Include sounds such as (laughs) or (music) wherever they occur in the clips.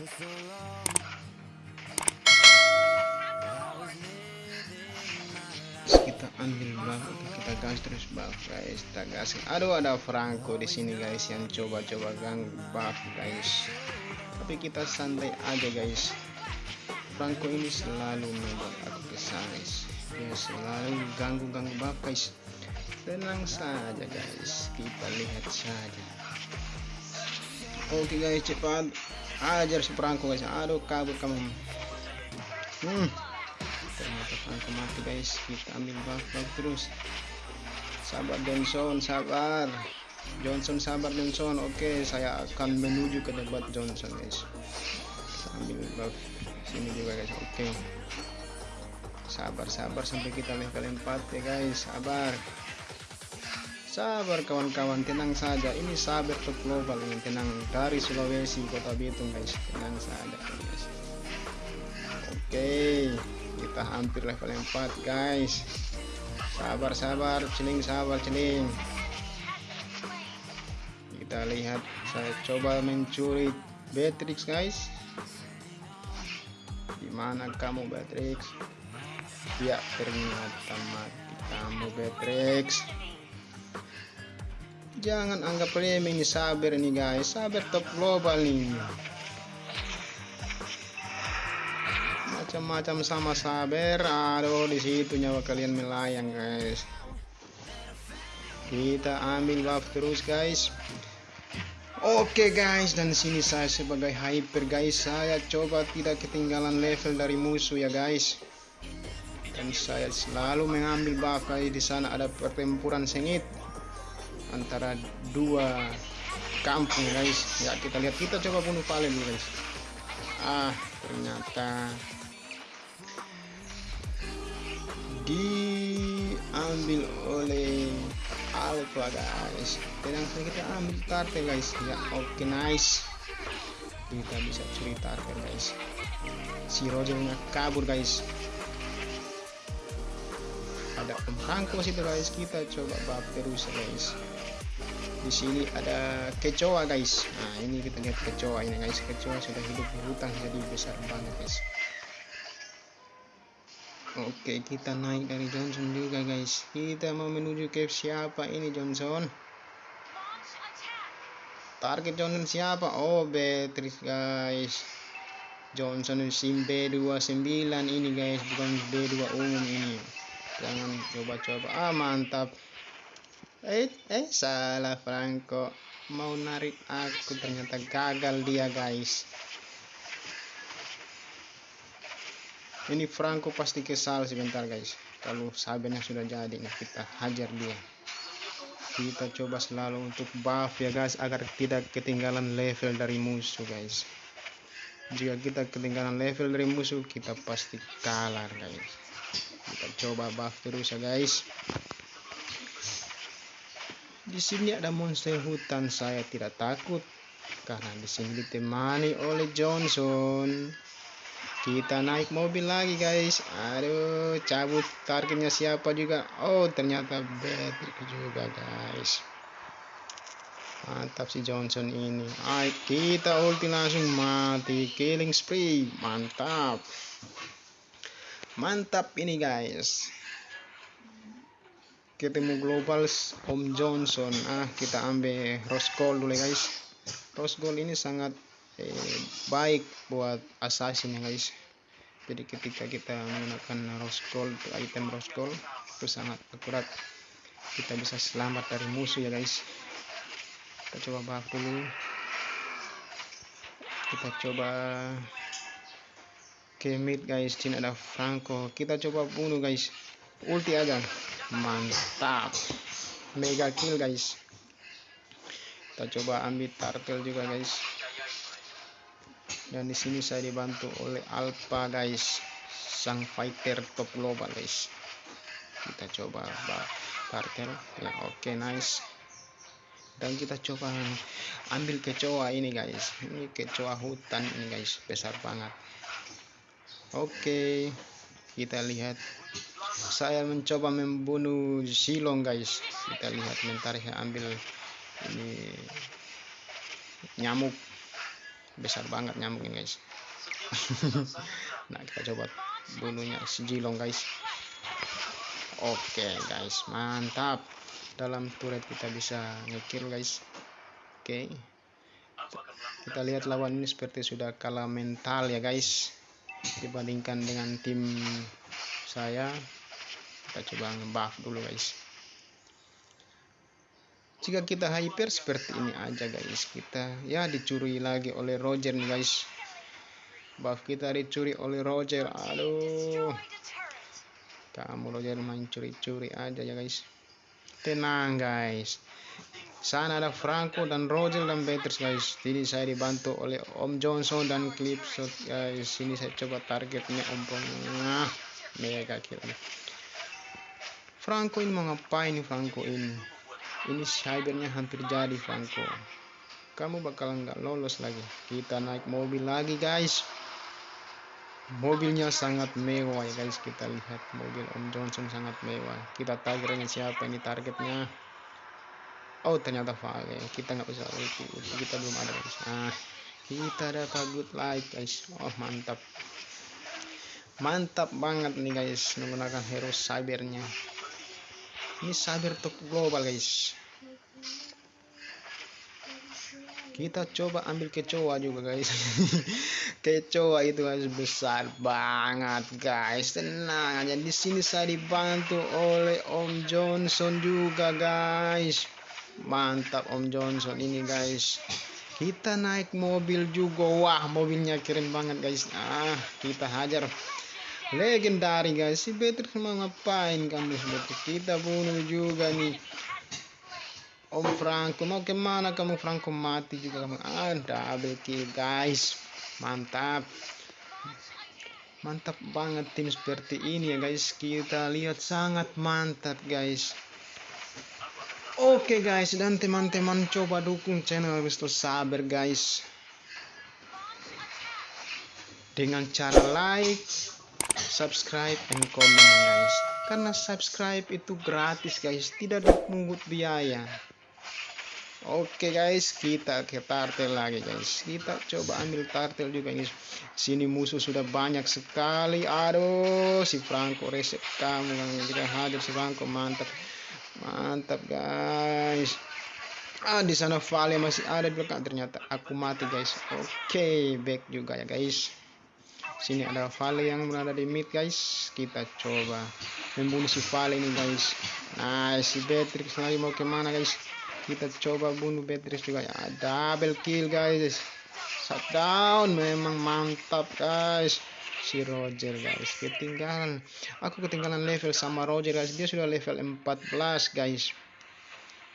kita ambil buff kita gas terus buff guys kita gas. Aduh ada Franco di sini guys yang coba-coba gang buff guys. Tapi kita santai aja guys. Franco ini selalu membuat aku kesal guys. Dia selalu ganggu-ganggu buff guys. Tenang saja guys. Kita lihat saja. Oke guys cepat ajar si Franco guys. Aduh kabur kamu. Hmm. Ternyata Franco mati guys. Kita ambil buff, buff terus. Sabar Johnson sabar. Johnson sabar Johnson. Oke saya akan menuju ke tempat Johnson guys. Kita ambil buff sini juga guys. Oke. Sabar sabar sampai kita level 4 ya guys. Sabar sabar kawan-kawan tenang saja. Ini sabar top global ini tenang dari Sulawesi kota Bitung guys. Tenang saja guys. Oke kita hampir level 4 guys. Sabar sabar celing sabar celing. Kita lihat saya coba mencuri Beatrix guys. Di mana kamu Beatrix? Ya ternyata mati kamu Beatrix jangan anggap remeh ini sabar nih guys. Sabar top global nih macam-macam sama sabar. Aduh di situ nyawa kalian melayang guys. Kita ambil buff terus guys. Oke okay guys. Dan sini saya sebagai hyper guys. Saya coba tidak ketinggalan level dari musuh ya guys. Dan saya selalu mengambil buff guys. Di sana ada pertempuran sengit antara dua kampung guys. Ya kita lihat. Kita coba bunuh Valen guys. Ah ternyata diambil oleh Alpha guys. Tenang saja kita ambil target guys. Ya oke okay, nice. Kita bisa curi target guys. Si Rogernya kabur guys. Ada pemangku situ guys. Kita coba bab terus guys di sini ada kecoa guys. Nah ini kita lihat kecoa ini guys. Kecoa sudah hidup di hutan jadi besar banget guys. Oke kita naik dari Johnson juga guys. Kita mau menuju ke siapa ini Johnson? Target Johnson siapa? Oh Beatrice guys. Johnson SIM B29 ini guys. Bukan B2 umum ini. Jangan coba-coba. Ah mantap eh eh salah Franco. Mau narik aku ternyata gagal dia guys. Ini Franco pasti kesal sebentar guys. Kalau sabennya sudah jadi nah kita hajar dia. Kita coba selalu untuk buff ya guys agar tidak ketinggalan level dari musuh guys. Jika kita ketinggalan level dari musuh kita pasti kalah guys. Kita coba buff terus ya guys di sini ada monster hutan saya tidak takut karena di sini ditemani oleh Johnson. Kita naik mobil lagi guys. Aduh cabut targetnya siapa juga? Oh ternyata Patrick juga guys. Mantap si Johnson ini. Ay, kita ulti langsung. Mati killing spree. Mantap. Mantap ini guys ketemu global Om Johnson. Ah kita ambil rose gold dulu guys. Rose gold ini sangat eh, baik buat assassin ya guys. Jadi ketika kita menggunakan rose gold item rose gold itu sangat akurat. Kita bisa selamat dari musuh ya guys. Kita coba buff dulu. Kita coba ke mid guys. Sini ada Franco. Kita coba bunuh guys ulti aja mantap. Mega kill guys. Kita coba ambil turtle juga guys. Dan di sini saya dibantu oleh Alpha guys. Sang fighter top global guys. Kita coba kartel ya oke okay, nice. Dan kita coba ambil kecoa ini guys. Ini kecoa hutan ini guys. Besar banget. Oke. okay, kita lihat. Saya mencoba membunuh silong guys. Kita lihat bentar saya ambil ini nyamuk. Besar banget nyamuknya guys. (laughs) Nah kita coba bunuhnya si Jilong guys. Oke guys. Mantap. Dalam turret kita bisa ngekill guys. Oke. Kita lihat lawan ini seperti sudah kalah mental ya guys dibandingkan dengan tim saya kita coba ngebuff dulu guys. Jika kita hyper seperti ini aja guys. Kita ya dicuri lagi oleh Roger nih guys. Buff kita dicuri oleh Roger. Aduh. Kamu Roger main curi-curi aja ya guys. Tenang guys sana ada Franco dan Roger dan Beatrice guys. Jadi saya dibantu oleh Om Johnson dan Clipshot guys. Sini saya coba targetnya Om nah, mega kill Franco ini mau ngapain Franco ini? Ini cybernya hampir jadi Franco. Kamu bakalan nggak lolos lagi. Kita naik mobil lagi guys. Mobilnya sangat mewah ya guys. Kita lihat mobil Om Johnson sangat mewah. Kita tagernya siapa ini targetnya oh ternyata Vale kita nggak bisa ulti kita belum ada guys nah kita dapat good light guys. Oh mantap. Mantap banget nih guys menggunakan hero cybernya. Ini cyber top global guys. Kita coba ambil kecoa juga guys. (laughs) Kecoa itu guys besar banget guys. Tenang aja. Di sini saya dibantu oleh Om Johnson juga guys mantap Om Johnson. Ini guys kita naik mobil juga. Wah mobilnya keren banget guys. Ah kita hajar. Legendari guys. Si Beatrix mau ngapain kamu seperti kita bunuh juga nih. Om Franco mau ke mana kamu? Franco mati juga kamu. Ah double kill guys. Mantap. Mantap banget tim seperti ini ya guys. Kita lihat sangat mantap guys Oke okay guys dan teman-teman coba dukung channel Wisto Saber guys dengan cara like subscribe and comment guys karena subscribe itu gratis guys tidak dipungut biaya Oke guys, kita ke tartel lagi guys. Kita coba ambil tartel juga guys. Sini musuh sudah banyak sekali. Aduh, si Franco reset kamu yang kita hadir si Franco mantap. Mantap guys. Ah, di sana Vale masih ada di belakang ternyata aku mati guys. Oke, back juga ya guys. Sini ada Vale yang berada di mid guys. Kita coba membunuh si Vale ini guys. Nah si Beatrix lagi mau ke mana guys? Kita coba bunuh Beatrix juga ya. Double kill guys. Shutdown memang mantap guys si Roger guys. Ketinggalan. Aku ketinggalan level sama Roger guys. Dia sudah level 14 guys.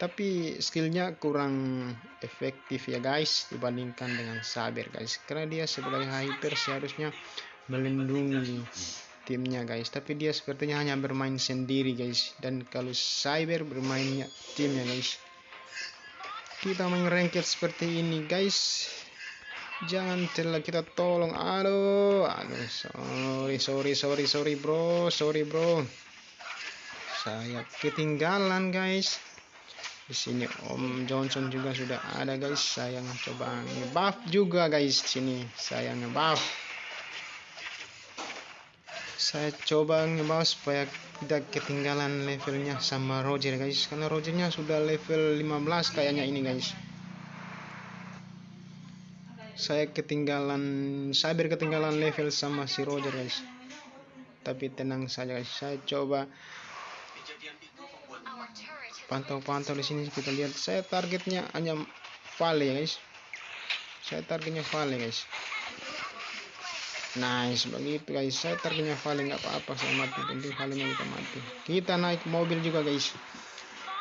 Tapi skillnya kurang efektif ya guys dibandingkan dengan Saber guys. Karena dia sebagai hyper seharusnya melindungi timnya guys. Tapi dia sepertinya hanya bermain sendiri guys. Dan kalau Cyber bermainnya timnya guys. Kita main ranked seperti ini guys jangan telah kita tolong. Aduh aduh sorry sorry sorry sorry bro sorry bro. Saya ketinggalan guys. Di sini Om Johnson juga sudah ada guys. Saya coba ngebuff juga guys. Sini saya ngebuff. Saya coba ngebuff supaya tidak ketinggalan levelnya sama Roger guys. Karena Rogernya sudah level 15 kayaknya ini guys saya ketinggalan cyber ketinggalan level sama si Roger guys. Tapi tenang saja guys. Saya coba pantau-pantau di sini kita lihat. Saya targetnya hanya Vale guys. Saya targetnya Vale guys. Nice begitu guys. Saya targetnya Vale nggak apa-apa. Saya mati. Penting Vale kita mati. Kita naik mobil juga guys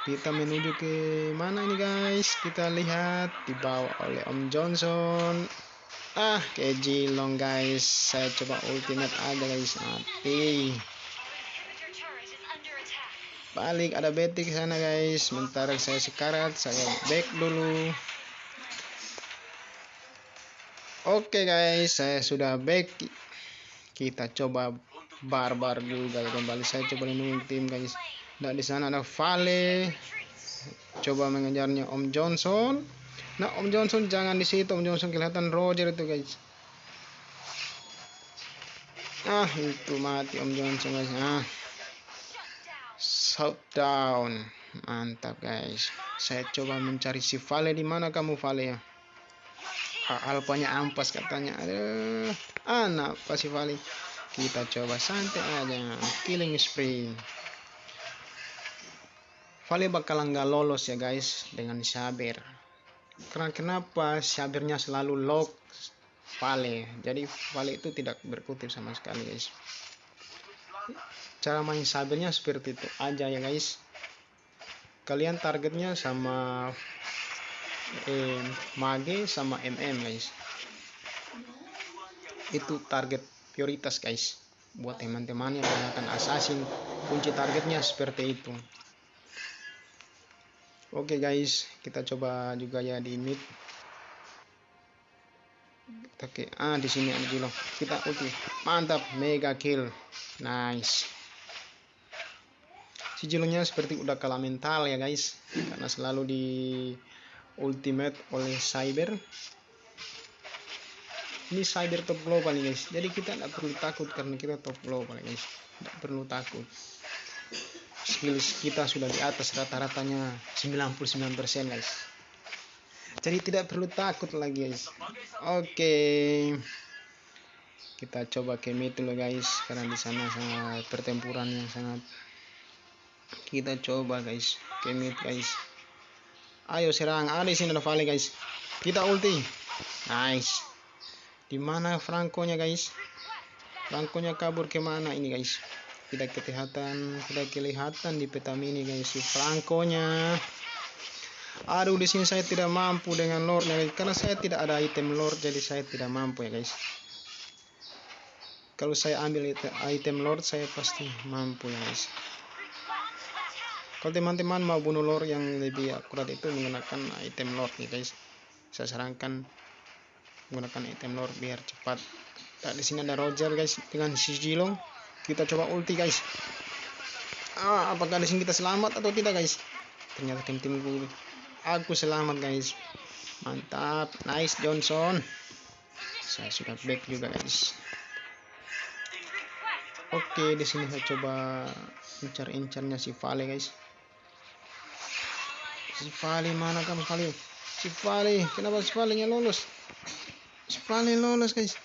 kita menuju ke mana ini guys? Kita lihat dibawa oleh Om Johnson. Ah ke Jilong guys. Saya coba ultimate aja guys. Mati. Balik ada betik sana guys. Sementara saya sekarat saya back dulu. Oke guys. Saya sudah back. Kita coba barbar juga ya kembali saya coba lindungi tim guys dan di sana ada Vale coba mengejarnya Om Johnson Nah, Om Johnson jangan di situ. Om Johnson kelihatan Roger itu, guys. Ah, itu mati Om Johnson, guys. Ah. Shutdown. Mantap, guys. Saya coba mencari si Vale di mana kamu Vale ya? Alpanya ampas katanya. Aduh. Anak apa si Vale? Kita coba santai aja. Killing spree. Vale bakalan nggak lolos ya guys dengan Saber karena kenapa sabirnya selalu lock? Vale. Jadi Vale itu tidak berkutip sama sekali guys. Cara main sabirnya seperti itu aja ya guys. Kalian targetnya sama eh, mage sama mm guys. Itu target prioritas guys. Buat teman-teman yang menggunakan assassin kunci targetnya seperti itu Oke okay guys, kita coba juga ya di mid. Oke, ah di sini ada Jilo. Kita ulti. Mantap, mega kill. Nice. Si Jilonya seperti udah kalah mental ya guys, karena selalu di ultimate oleh Cyber. Ini Cyber top global nih guys. Jadi kita nggak perlu takut karena kita top global guys. Nggak perlu takut skills kita sudah di atas rata-ratanya 99% guys. Jadi tidak perlu takut lagi guys. Oke. Okay. kita coba ke mid dulu guys. Karena di sana sangat pertempuran yang sangat. Kita coba guys mid guys. Ayo serang ada sini ada Vale guys. Kita ulti. Nice. Di mana Franco nya guys? Franco nya kabur ke mana ini guys tidak kelihatan tidak kelihatan di peta mini guys. Si Franco-nya. Aduh di sini saya tidak mampu dengan lordnya karena saya tidak ada item lord jadi saya tidak mampu ya guys. Kalau saya ambil item lord saya pasti mampu ya guys. Kalau teman-teman mau bunuh lord yang lebih akurat itu menggunakan item lord nih guys. Saya sarankan menggunakan item lord biar cepat. Nah, di sini ada Roger guys dengan si Jilong kita coba ulti guys. Ah apakah di sini kita selamat atau tidak guys? Ternyata tim timku aku selamat guys. Mantap. Nice Johnson. Saya sudah back juga guys. Oke di sini saya coba incar incarnya si Vale guys. Si Vale mana kamu Vale? Si Vale kenapa si Vale nya lolos? Si Vale lolos guys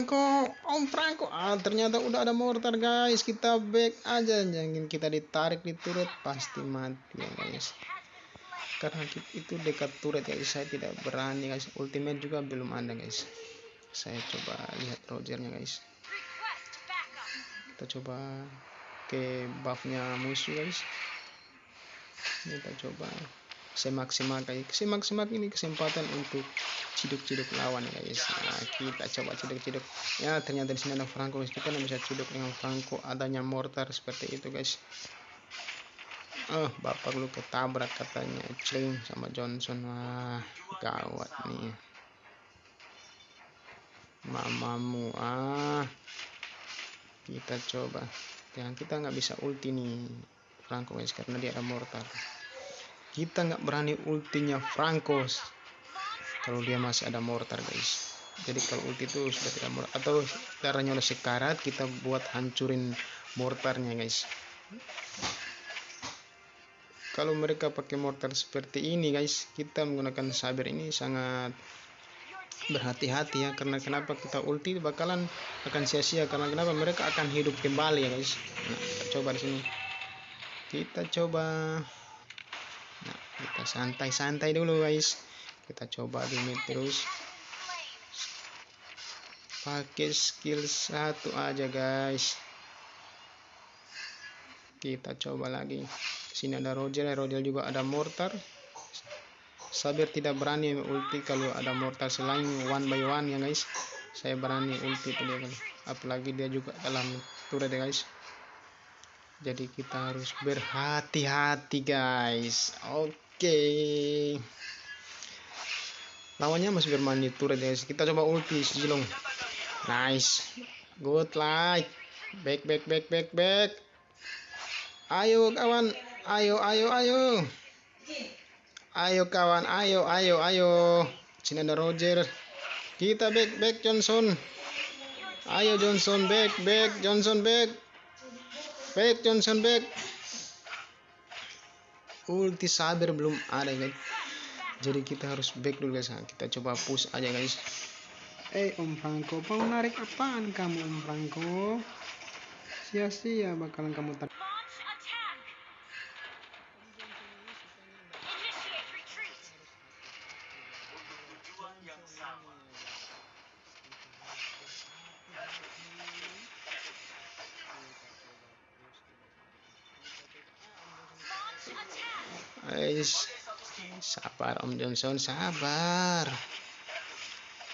Franco Om Franco. Ah ternyata udah ada mortar guys. Kita back aja jangan kita ditarik di turret pasti mati ya guys. Karena itu dekat turret ya guys. Saya tidak berani guys. Ultimate juga belum ada guys. Saya coba lihat Rogernya guys. Kita coba ke buffnya musuh guys. Kita coba saya maksimal kayak saya maksimal ini kesempatan untuk ciduk-ciduk lawan guys. Nah, kita coba ciduk-ciduk. Ya ternyata di sini ada Franco. Kita bisa ciduk dengan Franco adanya mortar seperti itu guys. Oh bapak lu ketabrak katanya Cling sama Johnson. Wah gawat nih. Mamamu ah. Kita coba. Yang kita nggak bisa ulti nih Franco guys karena dia ada mortar kita nggak berani ultinya Franco. Kalau dia masih ada mortar guys. Jadi kalau ulti itu sudah tidak mortar atau caranya oleh sekarat kita buat hancurin mortarnya guys. Kalau mereka pakai mortar seperti ini guys kita menggunakan saber ini sangat berhati-hati ya karena kenapa kita ulti bakalan akan sia-sia karena kenapa mereka akan hidup kembali ya guys. Nah kita coba di sini. Kita coba kita santai-santai dulu guys. Kita coba limit terus. Pakai skill satu aja guys. Kita coba lagi. Sini ada Roger Roger juga ada mortar. Sabir tidak berani ulti kalau ada mortar. Selain one by one ya guys. Saya berani ulti kan apalagi dia juga dalam turret ya guys. Jadi kita harus berhati-hati guys. Oke. okay lawannya masih bermain turret guys kita coba ulti Jilong nice good light back back back back back Ayo kawan, ayo ayo ayo. Ayo kawan, ayo ayo ayo. Sini ada Roger. Kita back back Johnson. Ayo Johnson back back Johnson back. Back Johnson back. Ulti sabar belum ada guys. Jadi kita harus back dulu guys. Nah, kita coba push aja guys. Eh Om Franco, mau narik apaan kamu Om Franco? Sia-sia bakalan kamu tak. Guys, sabar Om Johnson, sabar.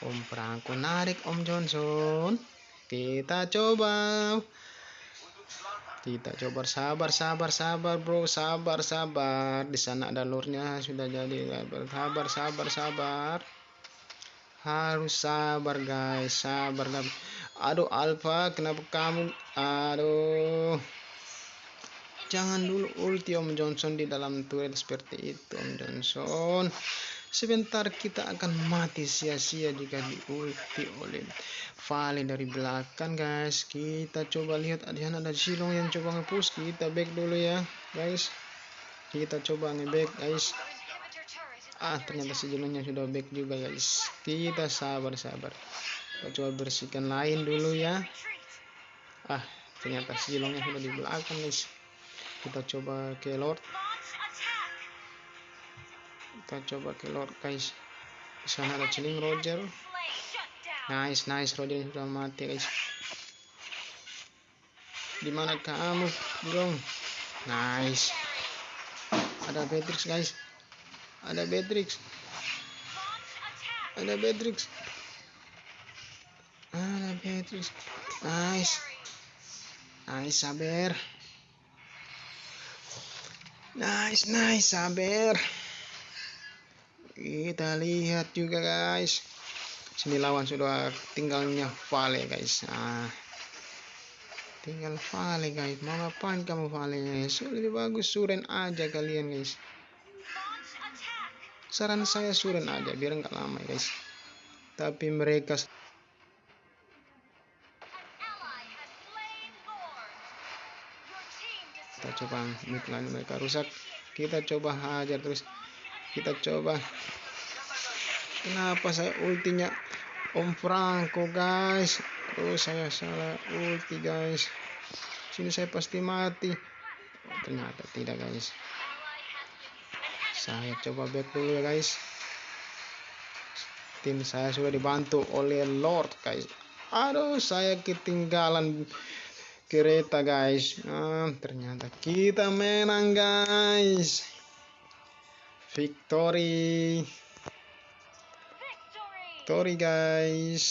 Om Franco narik Om Johnson. Kita coba. Kita coba sabar, sabar, sabar, bro, sabar, sabar. Di sana ada lurnya sudah jadi. Sabar, sabar, sabar. Harus sabar guys, sabar. Aduh Alpha, kenapa kamu? Aduh. Jangan dulu ulti Om Johnson di dalam turret seperti itu Om Johnson. Sebentar kita akan mati sia-sia jika diulti oleh Vale dari belakang guys. Kita coba lihat di sana ada Silong yang coba nge-push. Kita back dulu ya guys. Kita coba nge-back guys. Ah ternyata si Silongnya sudah back juga guys. Kita sabar-sabar. Kita coba bersihkan lain dulu ya. Ah ternyata si Silongnya sudah di belakang guys. Kita coba ke Lord. Kita coba ke Lord guys. Di sana ada Chilling Roger. Nice, nice. Roger sudah mati guys. Di mana kamu, bro? Nice. Ada Beatrix guys. Ada Beatrix. Ada Beatrix. Ada Beatrix. Nice. Nice, sabar. Nice, nice, sabar. Kita lihat juga guys. Sini lawan sudah tinggalnya Vale guys. Nah, tinggal Vale guys. Mau ngapain kamu Vale? So, lebih bagus Suren aja kalian guys. Saran saya Suren aja biar nggak lama guys. Tapi mereka kita coba mid line mereka rusak. Kita coba hajar terus. Kita coba. Kenapa saya ultinya Om Franco guys? Oh saya salah ulti guys. Sini saya pasti mati. Oh, ternyata tidak guys. Saya coba back dulu ya guys. Tim saya sudah dibantu oleh Lord guys. Aduh, saya ketinggalan kereta guys. Ah, ternyata kita menang guys. Victory. victory! Victory guys.